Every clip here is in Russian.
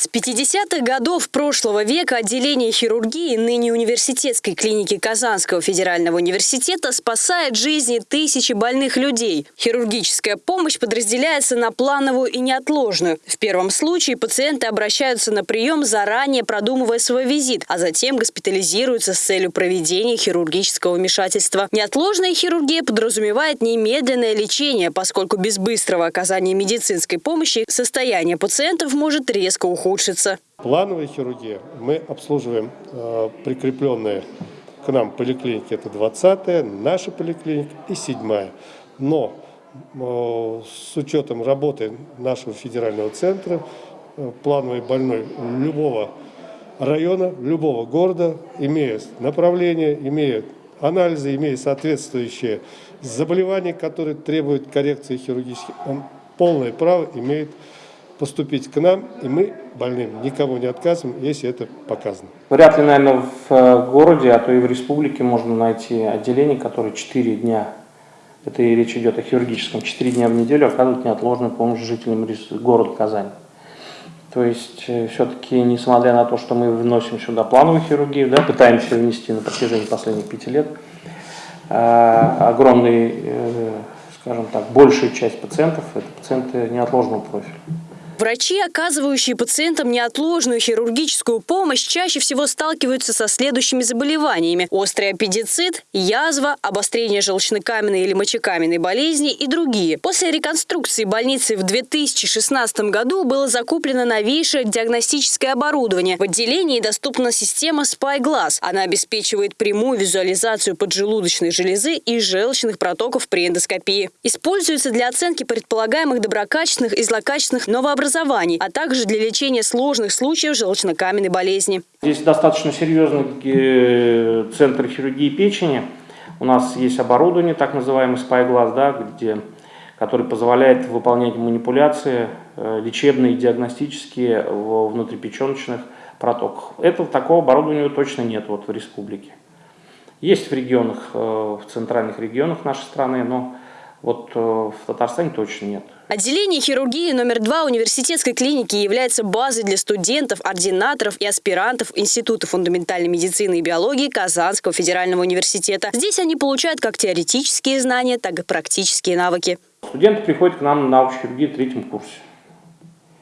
С 50-х годов прошлого века отделение хирургии ныне университетской клиники Казанского федерального университета спасает жизни тысячи больных людей. Хирургическая помощь подразделяется на плановую и неотложную. В первом случае пациенты обращаются на прием, заранее продумывая свой визит, а затем госпитализируются с целью проведения хирургического вмешательства. Неотложная хирургия подразумевает немедленное лечение, поскольку без быстрого оказания медицинской помощи состояние пациентов может резко ухудшиться ухудшится. Плановая хирургия. Мы обслуживаем э, прикрепленные к нам поликлиники. Это 20-я, наша поликлиника и 7-я. Но э, с учетом работы нашего федерального центра, э, плановый больной любого района, любого города, имея направление, имея анализы, имея соответствующие заболевания, которые требуют коррекции хирургических, он полное право имеет поступить к нам, и мы больным никого не отказываем, если это показано. Вряд ли, наверное, в э, городе, а то и в республике можно найти отделение, которое 4 дня, это и речь идет о хирургическом, 4 дня в неделю оказывают неотложную помощь жителям города Казань. То есть, э, все-таки, несмотря на то, что мы вносим сюда плановую хирургию, да, пытаемся внести на протяжении последних пяти лет, э, огромный, скажем так, большая часть пациентов – это пациенты неотложного профиля. Врачи, оказывающие пациентам неотложную хирургическую помощь, чаще всего сталкиваются со следующими заболеваниями. Острый аппендицит, язва, обострение желчнокаменной или мочекаменной болезни и другие. После реконструкции больницы в 2016 году было закуплено новейшее диагностическое оборудование. В отделении доступна система SpyGlass. Она обеспечивает прямую визуализацию поджелудочной железы и желчных протоков при эндоскопии. Используется для оценки предполагаемых доброкачественных и злокачественных новообразований образований, а также для лечения сложных случаев желчнокаменной болезни. Здесь достаточно серьезный э, центр хирургии печени. У нас есть оборудование, так называемый спайглаз, да, где, который позволяет выполнять манипуляции э, лечебные, диагностические в внутрипеченочных протоках. Этого такого оборудования точно нет вот в республике. Есть в регионах, э, в центральных регионах нашей страны, но вот в Татарстане точно нет. Отделение хирургии номер два университетской клиники является базой для студентов, ординаторов и аспирантов Института фундаментальной медицины и биологии Казанского федерального университета. Здесь они получают как теоретические знания, так и практические навыки. Студенты приходят к нам на научную в третьем курсе.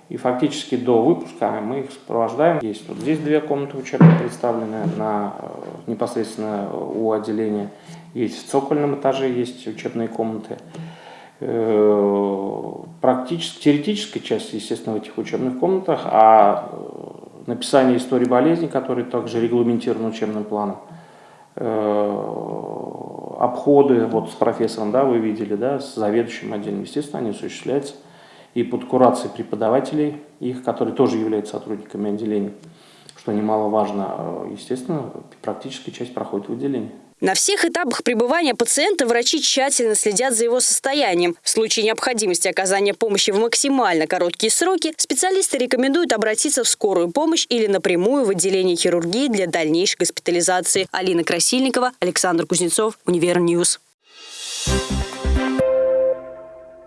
И фактически до выпуска мы их сопровождаем. Есть вот здесь две комнаты учебные представлены на, э, непосредственно у отделения. Есть в цокольном этаже есть учебные комнаты. Э, практически, теоретическая часть, естественно, в этих учебных комнатах, а э, написание истории болезни, которые также регламентированы учебным планом, э, обходы вот с профессором, да, вы видели, да, с заведующим отделом, естественно, они осуществляются и под курацией преподавателей, их, которые тоже являются сотрудниками отделения, что немаловажно, естественно, практическая часть проходит в отделении. На всех этапах пребывания пациента врачи тщательно следят за его состоянием. В случае необходимости оказания помощи в максимально короткие сроки специалисты рекомендуют обратиться в скорую помощь или напрямую в отделение хирургии для дальнейшей госпитализации. Алина Красильникова, Александр Кузнецов, Univer News. Thank